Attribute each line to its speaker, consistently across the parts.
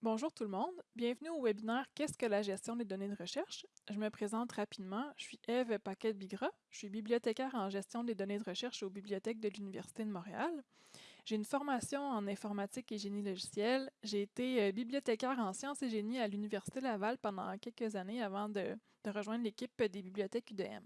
Speaker 1: Bonjour tout le monde, bienvenue au webinaire Qu'est-ce que la gestion des données de recherche? Je me présente rapidement, je suis Eve Paquette-Bigra, je suis bibliothécaire en gestion des données de recherche aux bibliothèques de l'Université de Montréal. J'ai une formation en informatique et génie logiciel. J'ai été euh, bibliothécaire en sciences et génie à l'Université Laval pendant quelques années avant de, de rejoindre l'équipe des bibliothèques UDM.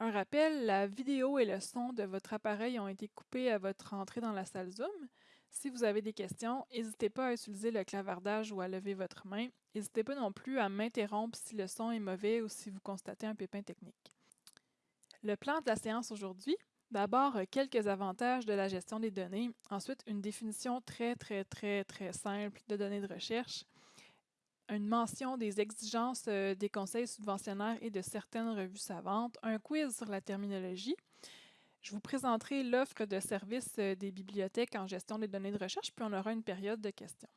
Speaker 1: Un rappel, la vidéo et le son de votre appareil ont été coupés à votre entrée dans la salle Zoom. Si vous avez des questions, n'hésitez pas à utiliser le clavardage ou à lever votre main. N'hésitez pas non plus à m'interrompre si le son est mauvais ou si vous constatez un pépin technique. Le plan de la séance aujourd'hui, d'abord quelques avantages de la gestion des données, ensuite une définition très très très très simple de données de recherche, une mention des exigences euh, des conseils subventionnaires et de certaines revues savantes, un quiz sur la terminologie, je vous présenterai l'offre de services euh, des bibliothèques en gestion des données de recherche, puis on aura une période de questions.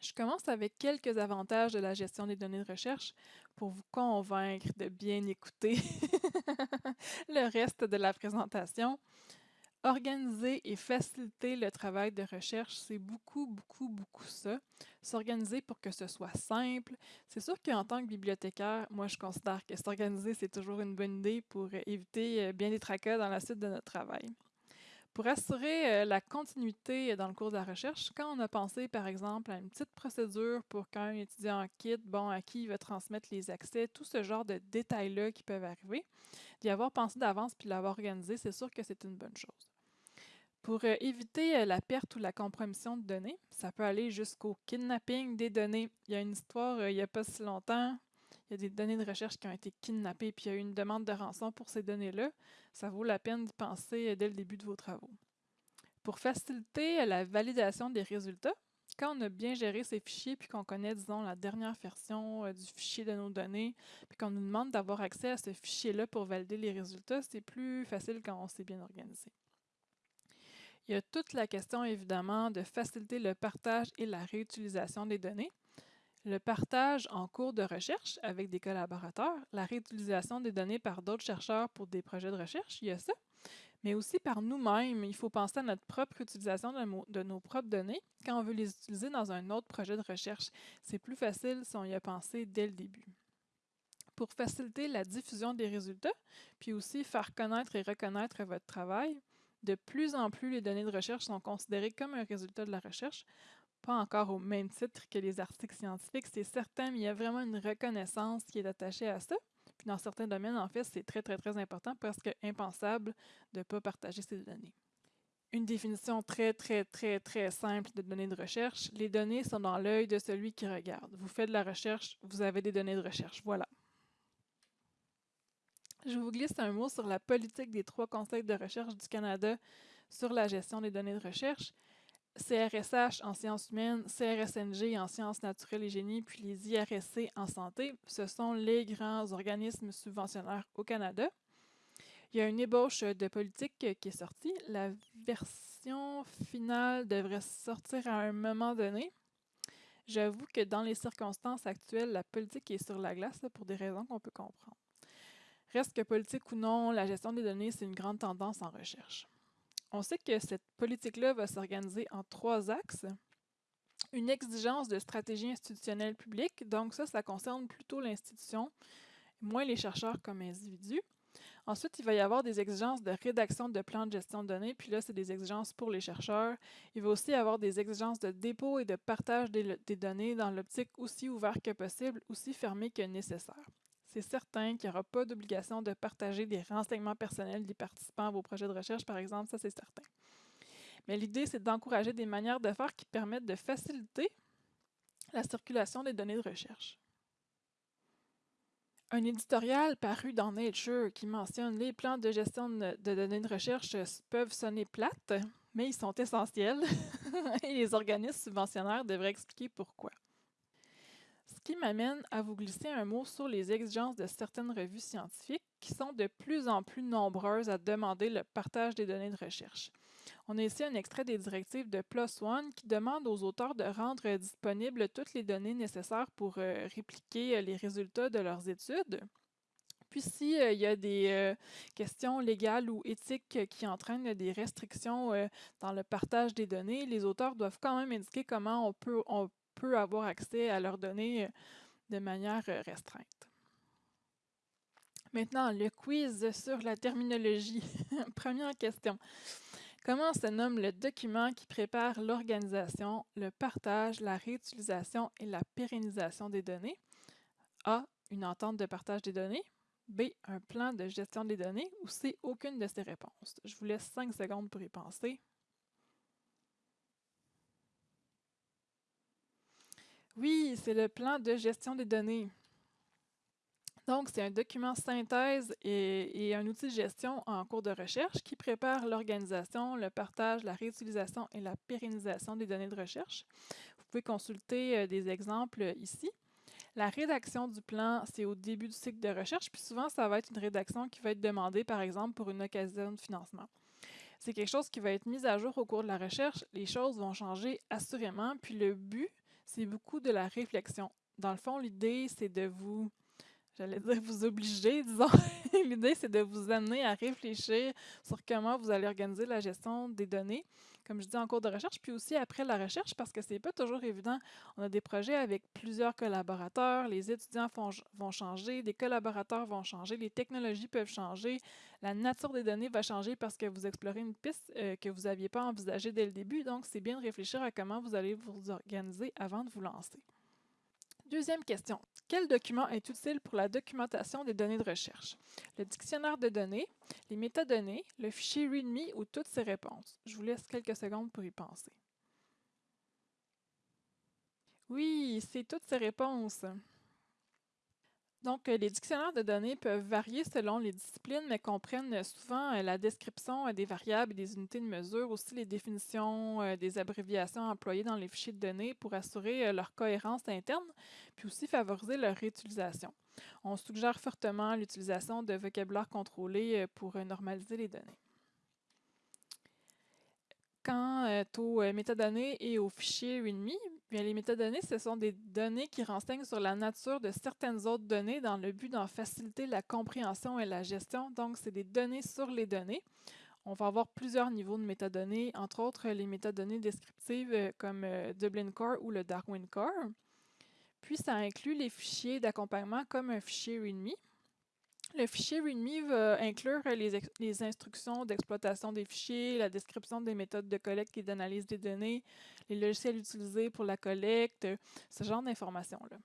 Speaker 1: Je commence avec quelques avantages de la gestion des données de recherche pour vous convaincre de bien écouter le reste de la présentation. Organiser et faciliter le travail de recherche, c'est beaucoup, beaucoup, beaucoup ça. S'organiser pour que ce soit simple. C'est sûr qu'en tant que bibliothécaire, moi, je considère que s'organiser, c'est toujours une bonne idée pour éviter euh, bien des tracas dans la suite de notre travail. Pour assurer euh, la continuité dans le cours de la recherche, quand on a pensé, par exemple, à une petite procédure pour qu'un étudiant quitte, bon, à qui il va transmettre les accès, tout ce genre de détails-là qui peuvent arriver, d'y avoir pensé d'avance puis l'avoir organisé, c'est sûr que c'est une bonne chose. Pour éviter la perte ou la compromission de données, ça peut aller jusqu'au kidnapping des données. Il y a une histoire il n'y a pas si longtemps, il y a des données de recherche qui ont été kidnappées, puis il y a eu une demande de rançon pour ces données-là. Ça vaut la peine d'y penser dès le début de vos travaux. Pour faciliter la validation des résultats, quand on a bien géré ces fichiers, puis qu'on connaît, disons, la dernière version du fichier de nos données, puis qu'on nous demande d'avoir accès à ce fichier-là pour valider les résultats, c'est plus facile quand on s'est bien organisé. Il y a toute la question, évidemment, de faciliter le partage et la réutilisation des données. Le partage en cours de recherche avec des collaborateurs, la réutilisation des données par d'autres chercheurs pour des projets de recherche, il y a ça. Mais aussi par nous-mêmes, il faut penser à notre propre utilisation de, nos propres données quand on veut les utiliser dans un autre projet de recherche. C'est plus facile si on y a pensé dès le début pour faciliter la diffusion des résultats, puis aussi faire connaître et reconnaître votre travail, de plus en plus, les données de recherche sont considérées comme un résultat de la recherche, pas encore au même titre que les articles scientifiques, c'est certain, mais il y a vraiment une reconnaissance qui est attachée à ça. Puis dans certains domaines, en fait, c'est très, très, très important, presque impensable de ne pas partager ces données. Une définition très, très, très, très simple de données de recherche. Les données sont dans l'œil de celui qui regarde. Vous faites de la recherche, vous avez des données de recherche. Voilà. Je vous glisse un mot sur la politique des trois conseils de recherche du Canada sur la gestion des données de recherche. CRSH en sciences humaines, CRSNG en sciences naturelles et génie, puis les IRSC en santé, ce sont les grands organismes subventionnaires au Canada. Il y a une ébauche de politique qui est sortie. La version finale devrait sortir à un moment donné. J'avoue que dans les circonstances actuelles, la politique est sur la glace pour des raisons qu'on peut comprendre. Reste que politique ou non, la gestion des données, c'est une grande tendance en recherche. On sait que cette politique-là va s'organiser en trois axes. Une exigence de stratégie institutionnelle publique, donc ça, ça concerne plutôt l'institution, moins les chercheurs comme individus. Ensuite, il va y avoir des exigences de rédaction de plans de gestion de données, puis là, c'est des exigences pour les chercheurs. Il va aussi y avoir des exigences de dépôt et de partage des, des données dans l'optique aussi ouverte que possible, aussi fermée que nécessaire c'est certain qu'il n'y aura pas d'obligation de partager des renseignements personnels des participants à vos projets de recherche, par exemple, ça c'est certain. Mais l'idée, c'est d'encourager des manières de faire qui permettent de faciliter la circulation des données de recherche. Un éditorial paru dans Nature qui mentionne les plans de gestion de données de recherche peuvent sonner plates, mais ils sont essentiels et les organismes subventionnaires devraient expliquer pourquoi. Qui m'amène à vous glisser un mot sur les exigences de certaines revues scientifiques qui sont de plus en plus nombreuses à demander le partage des données de recherche. On a ici un extrait des directives de PLOS ONE qui demande aux auteurs de rendre disponibles toutes les données nécessaires pour euh, répliquer euh, les résultats de leurs études. Puis s'il y a des questions légales ou éthiques qui entraînent des restrictions dans le partage des données, les auteurs doivent quand même indiquer comment on peut, peut avoir accès à leurs données de manière restreinte. Maintenant, le quiz sur la terminologie. Première question. Comment se nomme le document qui prépare l'organisation, le partage, la réutilisation et la pérennisation des données? A. Une entente de partage des données. B. Un plan de gestion des données. Ou C. Aucune de ces réponses. Je vous laisse 5 secondes pour y penser. Oui, c'est le plan de gestion des données. Donc, c'est un document synthèse et, un outil de gestion en cours de recherche qui prépare l'organisation, le partage, la réutilisation et la pérennisation des données de recherche. Vous pouvez consulter euh, des exemples ici. La rédaction du plan, c'est au début du cycle de recherche, puis souvent, ça va être une rédaction qui va être demandée, par exemple, pour une occasion de financement. C'est quelque chose qui va être mis à jour au cours de la recherche. Les choses vont changer assurément, puis le but, c'est beaucoup de la réflexion. Dans le fond, l'idée, c'est de vous j'allais dire vous obliger, disons. L'idée, c'est de vous amener à réfléchir sur comment vous allez organiser la gestion des données, comme je dis en cours de recherche, puis aussi après la recherche, parce que c'est pas toujours évident. On a des projets avec plusieurs collaborateurs, les étudiants vont changer, des collaborateurs vont changer, les technologies peuvent changer, la nature des données va changer parce que vous explorez une piste euh, que vous n'aviez pas envisagée dès le début. Donc, c'est bien de réfléchir à comment vous allez vous organiser avant de vous lancer. Deuxième question. Quel document est utile pour la documentation des données de recherche? Le dictionnaire de données, les métadonnées, le fichier README ou toutes ces réponses? Je vous laisse quelques secondes pour y penser. Oui, c'est toutes ces réponses. Donc, euh, les dictionnaires de données peuvent varier selon les disciplines, mais comprennent souvent euh, la description euh, des variables et des unités de mesure, aussi les définitions des abréviations employées dans les fichiers de données pour assurer leur cohérence interne, puis aussi favoriser leur réutilisation. On suggère fortement l'utilisation de vocabulaire contrôlé pour normaliser les données. Quant aux métadonnées et aux fichiers README, Bien, les métadonnées, ce sont des données qui renseignent sur la nature de certaines autres données dans le but d'en faciliter la compréhension et la gestion. Donc, c'est des données sur les données. On va avoir plusieurs niveaux de métadonnées, entre autres les métadonnées descriptives euh, comme euh, Dublin Core ou le Darwin Core. Puis, ça inclut les fichiers d'accompagnement comme un fichier README. Le fichier README va inclure les, instructions d'exploitation des fichiers, la description des méthodes de collecte et d'analyse des données, les logiciels utilisés pour la collecte, ce genre d'informations-là.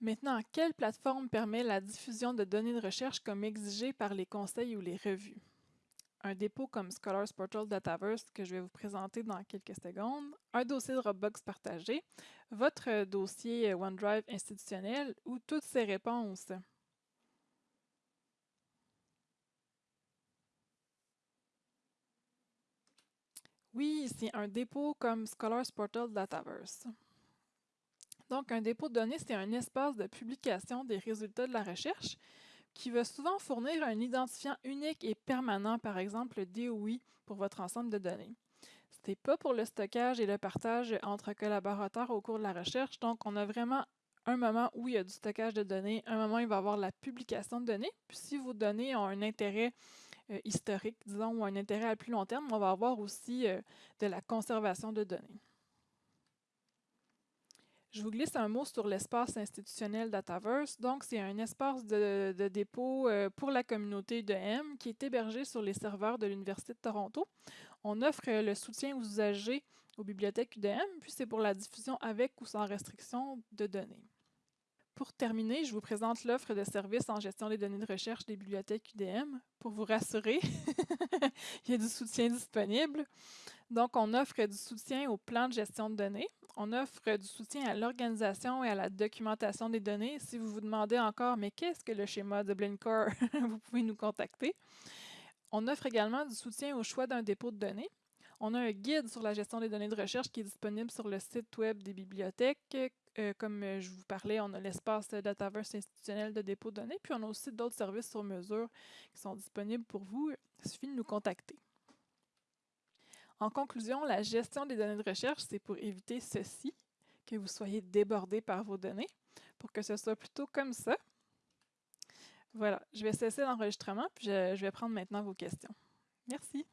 Speaker 1: Maintenant, quelle plateforme permet la diffusion de données de recherche comme exigé par les conseils ou les revues? Un dépôt comme Scholars Portal Dataverse que je vais vous présenter dans quelques secondes, un dossier Dropbox partagé, votre dossier OneDrive institutionnel ou toutes ces réponses. Oui, c'est un dépôt comme Scholars Portal Dataverse. Donc, un dépôt de données, c'est un espace de publication des résultats de la recherche qui va souvent fournir un identifiant unique et permanent, par exemple le DOI, pour votre ensemble de données. Ce n'est pas pour le stockage et le partage entre collaborateurs au cours de la recherche, donc on a vraiment un moment où il y a du stockage de données, un moment où il va y avoir la publication de données, puis si vos données ont un intérêt euh, historique, disons, ou un intérêt à plus long terme, on va avoir aussi euh, de la conservation de données. Je vous glisse un mot sur l'espace institutionnel Dataverse. Donc, c'est un espace de, dépôt euh, pour la communauté de M qui est hébergé sur les serveurs de l'Université de Toronto. On offre le soutien aux usagers aux bibliothèques UDM, puis c'est pour la diffusion avec ou sans restriction de données. Pour terminer, je vous présente l'offre de services en gestion des données de recherche des bibliothèques UDM. Pour vous rassurer, il y a du soutien disponible. Donc, on offre du soutien au plan de gestion de données. On offre du soutien à l'organisation et à la documentation des données. Si vous vous demandez encore, mais qu'est-ce que le schéma de Blinkcore, vous pouvez nous contacter. On offre également du soutien au choix d'un dépôt de données. On a un guide sur la gestion des données de recherche qui est disponible sur le site web des bibliothèques. Euh, comme je vous parlais, on a l'espace Dataverse institutionnel de dépôt de données, puis on a aussi d'autres services sur mesure qui sont disponibles pour vous. Il suffit de nous contacter. En conclusion, la gestion des données de recherche, c'est pour éviter ceci, que vous soyez débordé par vos données, pour que ce soit plutôt comme ça. Voilà, je vais cesser l'enregistrement, puis je, je vais prendre maintenant vos questions. Merci.